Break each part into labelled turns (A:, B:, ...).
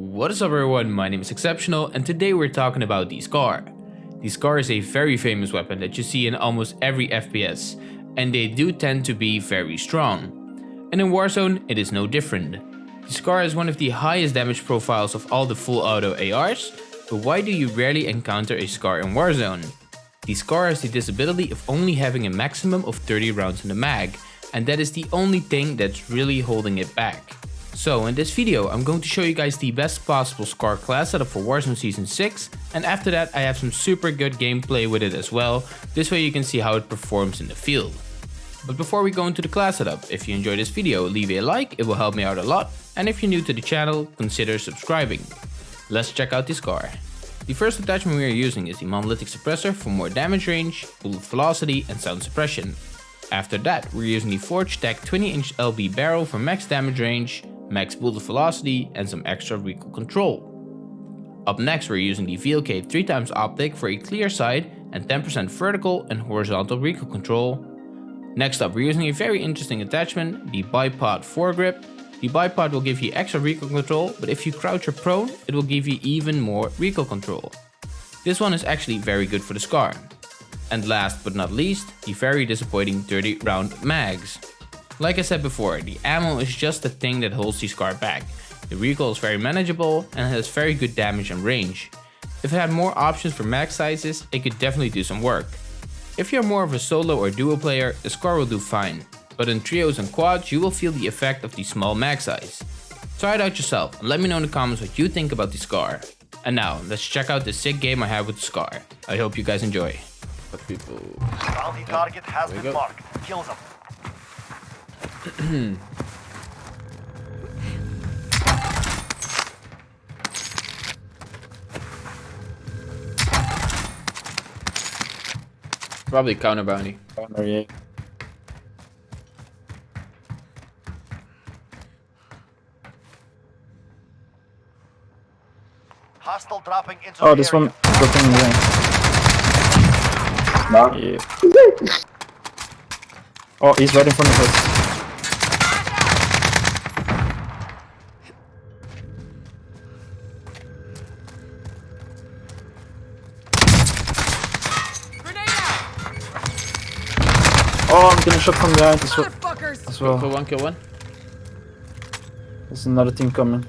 A: What is up everyone, my name is Exceptional and today we're talking about the Scar. The Scar is a very famous weapon that you see in almost every FPS and they do tend to be very strong. And in Warzone it is no different. The Scar is one of the highest damage profiles of all the full auto ARs, but why do you rarely encounter a Scar in Warzone? The Scar has the disability of only having a maximum of 30 rounds in the mag, and that is the only thing that's really holding it back. So in this video I'm going to show you guys the best possible SCAR class setup for Warzone Season 6 and after that I have some super good gameplay with it as well, this way you can see how it performs in the field. But before we go into the class setup, if you enjoyed this video leave a like, it will help me out a lot and if you're new to the channel consider subscribing. Let's check out the SCAR. The first attachment we are using is the Monolithic Suppressor for more damage range, bullet velocity and sound suppression. After that, we're using the Forge TAC 20 inch LB barrel for max damage range, max bullet velocity and some extra recoil control. Up next we're using the VLK 3x optic for a clear side and 10% vertical and horizontal recoil control. Next up we're using a very interesting attachment, the bipod foregrip. The bipod will give you extra recoil control, but if you crouch or prone, it will give you even more recoil control. This one is actually very good for the SCAR. And last but not least, the very disappointing 30 round mags. Like I said before, the ammo is just the thing that holds the SCAR back. The recoil is very manageable and has very good damage and range. If it had more options for mag sizes, it could definitely do some work. If you're more of a solo or duo player, the SCAR will do fine, but in trios and quads you will feel the effect of the small mag size. Try it out yourself and let me know in the comments what you think about the SCAR. And now, let's check out the sick game I have with the SCAR. I hope you guys enjoy.
B: But people.
C: Bounty target has
B: There
C: been
B: you go.
C: marked. Kill them.
A: Probably counter bounty.
B: Corner, yeah.
C: Hostile dropping into
D: Oh, this
C: area.
D: one dropping in the Yeah. Oh, he's right in front of us. I'm getting shot from behind as well. As
A: Kill one, kill one.
D: There's another team coming.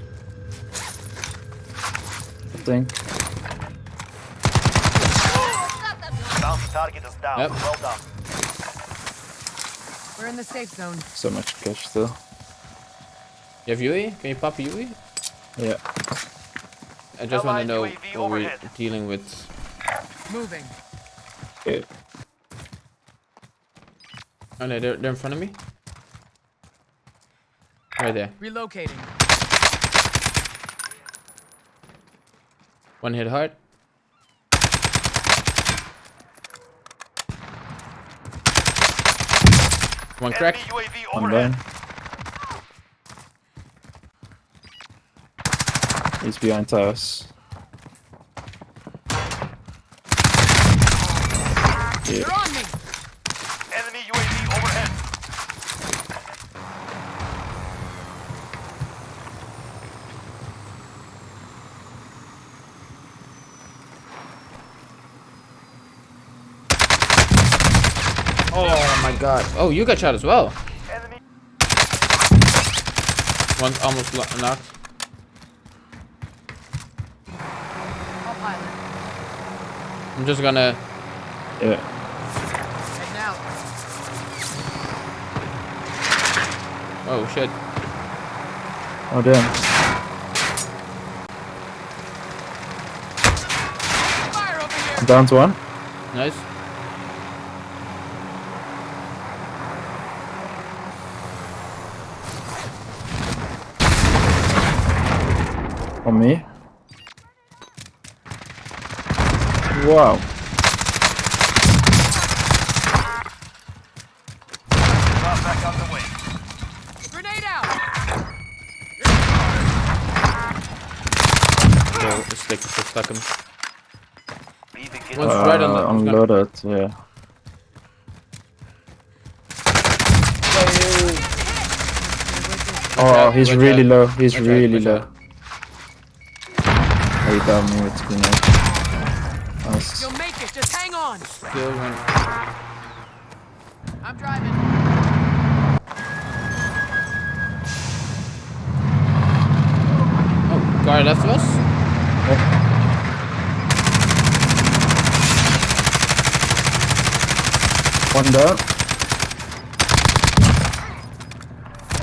D: I think.
C: Target is down.
A: Yep.
C: Well done.
E: We're in the safe zone.
D: So much cash still.
A: You have UE? Can you pop a UE?
D: Yeah.
A: I just want to know
C: UAV
A: what we're dealing with.
E: Moving.
D: Okay.
A: Oh no, they're, they're in front of me. Right there.
E: Relocating.
A: One hit hard. One crack.
C: Enemy UAV
D: One
C: overhead.
D: down. He's behind us.
E: They're
D: Yeah.
E: on me.
C: Enemy UAV overhead.
A: Oh my god. Oh, you got shot as well.
C: Enemy.
A: One almost knocked.
E: I'll pilot.
A: I'm just gonna.
D: Yeah.
E: Heading.
A: Oh shit.
D: Oh damn.
E: Fire over here.
D: I'm down to one.
A: Nice.
D: On me. Wow.
C: Drop back on the way.
E: Grenade out.
A: Oh, the stick is stuck him.
C: We begin.
A: One's right on the-
D: Uh,
A: one's gonna-
D: unloaded, yeah. Oh, he's really low. He's
A: Watch
D: really low.
A: Out.
D: he got me with grenade. Nice.
E: You'll make it. Just hang on.
A: Still one.
E: I'm driving.
A: Oh, guy left of us. Oh.
D: One down.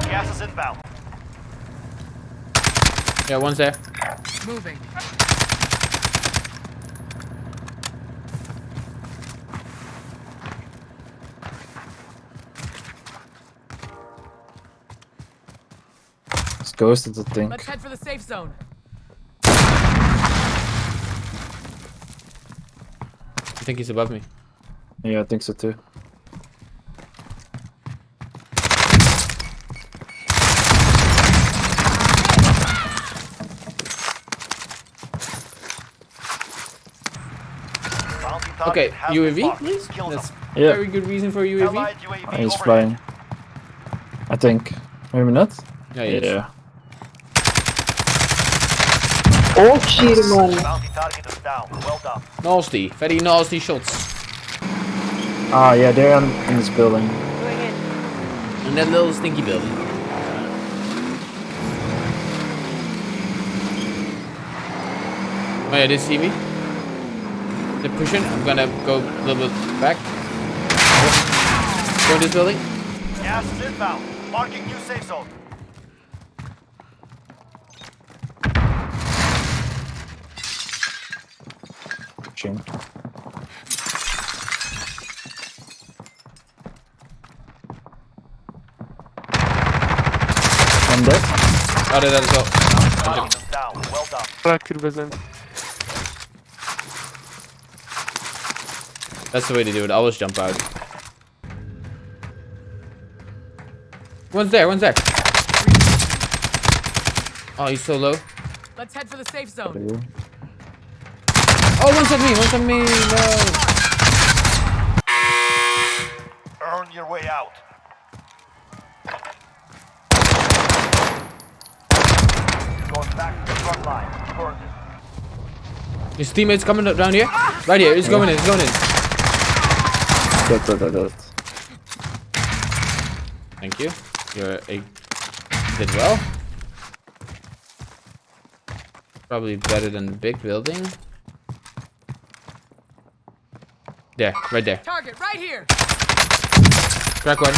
C: Gas is inbound.
A: Yeah, one's there.
E: Moving.
D: It's ghosted, I think.
E: Let's head for the safe zone.
A: I think he's above me.
D: Yeah, I think so too.
A: Okay, UAV, please. That's
C: them.
D: Yeah,
A: very good reason for UAV.
C: Allied UAV
D: oh, he's flying. I think. Maybe not?
A: Yeah, he is.
D: Yeah.
B: Oh shit, man.
C: Bounty target is down. Well done.
A: Nasty, very nasty shots.
D: Ah, yeah, they're in, in this building.
B: Going in.
A: In that little stinky building. Oh yeah, they see me. They're pushing. I'm gonna go a little bit back. Go in this building.
C: Gas is inbound. Marking new safe zone.
D: Pushing. One dead.
A: Oh, there, there's well.
C: Target is down. Well done.
A: That's the way to do it. Always jump out. One's there. One's there. Oh, he's so low.
E: Let's head for the safe zone.
A: Oh, one's at me. One's at me. No.
C: Earn your way out. Going back to the front line. Burn.
A: His teammates coming up down here. Right here. He's going in. He's going in. Thank you. You're a did well. Probably better than the big building. There, right there.
E: Target right here.
A: Crack one.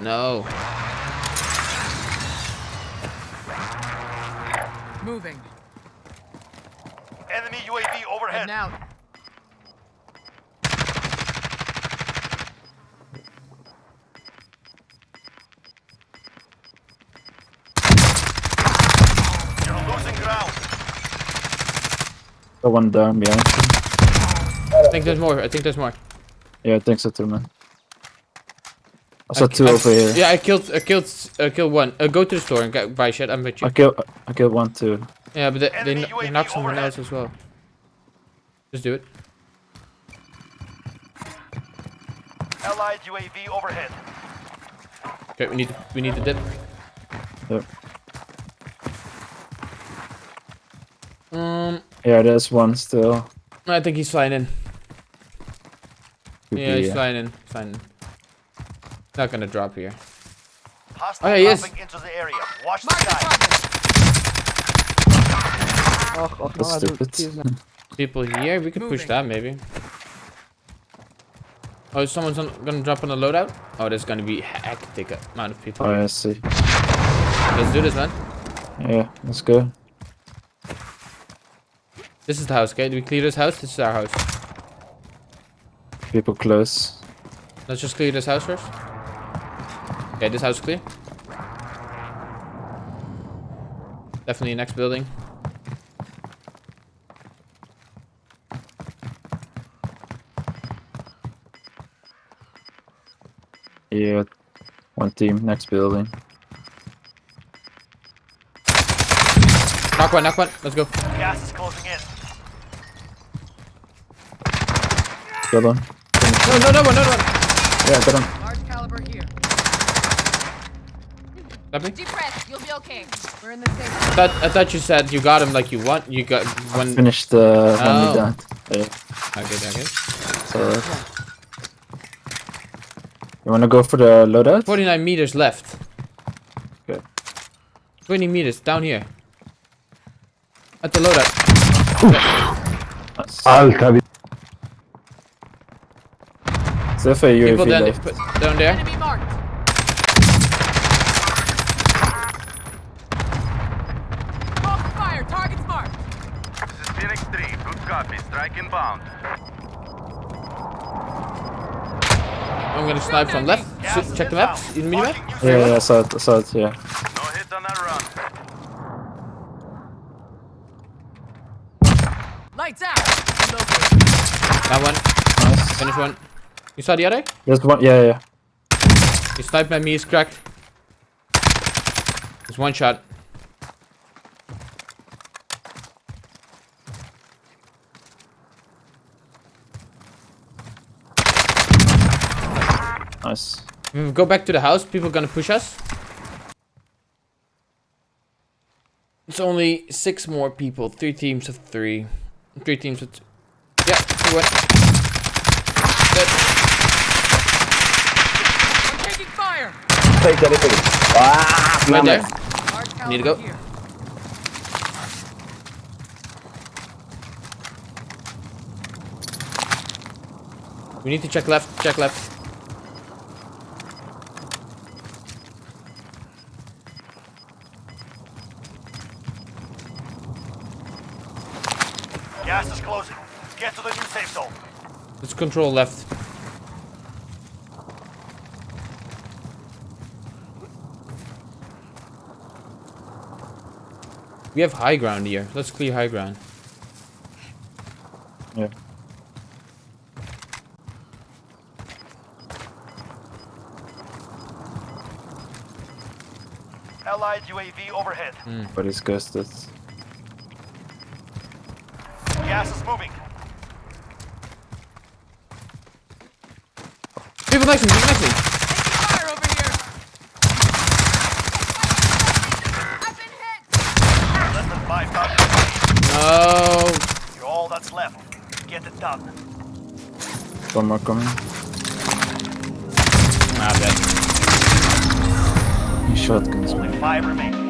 A: No.
E: Moving.
C: Enemy UAV overhead.
E: Heading out.
C: You're losing ground.
D: Got one down behind.
A: I think there's more. I think there's more.
D: Yeah, I think so too, man. I saw two
A: I-
D: over here.
A: Yeah, I killed. I killed. I killed one. Uh, go to the store and get, buy shit. I'm with you.
D: I killed, I killed one too.
A: Yeah, but they, they,
C: Enemy
A: kn- they
C: UAV
A: knocked someone else as well. Just do it.
C: Allied UAV overhead.
A: Okay, we need to, we need to dip.
D: Yep. Yeah, there's one still.
A: I think he's flying in.
D: Could
A: Yeah,
D: be,
A: he's
D: uh,
A: flying in. Flying in. Not gonna drop here.
C: Hostile
A: Oh, yeah, he is.
C: into the area. Watch the
E: Mark the
C: sky.
E: target.
F: Ah ah
D: That's stupid.
A: People here, we could push that maybe. Oh, someone's on, gonna drop on the loadout? Oh, there's gonna be hectic amount of people.
D: Oh, yeah, I see.
A: Let's do this, man.
D: Yeah, let's go.
A: This is the house, okay? Do we clear this house? This is our house.
D: People close.
A: Let's just clear this house first. Okay, this house is clear. Definitely next building.
D: Yeah, one team, next building.
A: Knock one, knock one. Let's go.
C: Gas is closing in.
D: Got one.
A: No, no, no one, no one.
D: Yeah, got him.
E: Large caliber here.
A: Got me?
F: Deep breath. You'll be okay.
E: We're in the safe
A: I thought, I thought you said you got him like you want. You got one.
D: Finished the oh. one
A: Oh.
D: we done. Yeah,
A: Okay, okay.
D: so. You wanna go for the loadout?
A: 49 meters left.
D: Okay.
A: 20 meters down here. At the loadout.
D: Nice.
G: Alta
D: So if a UAV
A: People down,
D: left.
A: put- down there.
E: Enemy marked. Open fire. Target's marked.
C: This is Phoenix 3. Good copy. Strike inbound.
A: I'm gonna snipe from left. S- check the map. In the minimap.
D: Yeah, yeah, I saw it, I saw it, yeah.
C: No hit on that run.
E: Lights out. Relocating.
A: That one.
D: Nice.
A: Finish one. You saw the other?
D: There's one, yeah, yeah.
A: He sniped at me. He's cracked. There's one shot.
D: Nice.
A: If we go back to the house, people gonna push us. It's only six more people. Three teams of three. Three teams of two. Yeah, went. Dead.
E: I'm taking fire.
G: Take anything. Ah,
A: Right there. Need to go.
E: here.
A: We need to check left. Check left.
C: Gas is closing. Let's get to the new safe zone.
A: Let's control left. We have high ground here. Let's clear high ground.
D: Yeah.
C: Allied UAV overhead.
D: But he's ghosted.
C: Gas is moving.
A: People next to me. People next to me.
E: Taking fire over here.
F: I've been hit.
C: Less than 5,000.
A: No.
C: You're all that's left. Get it done.
D: One more coming.
A: Ah, dead.
D: He shotguns me.
C: Five remain.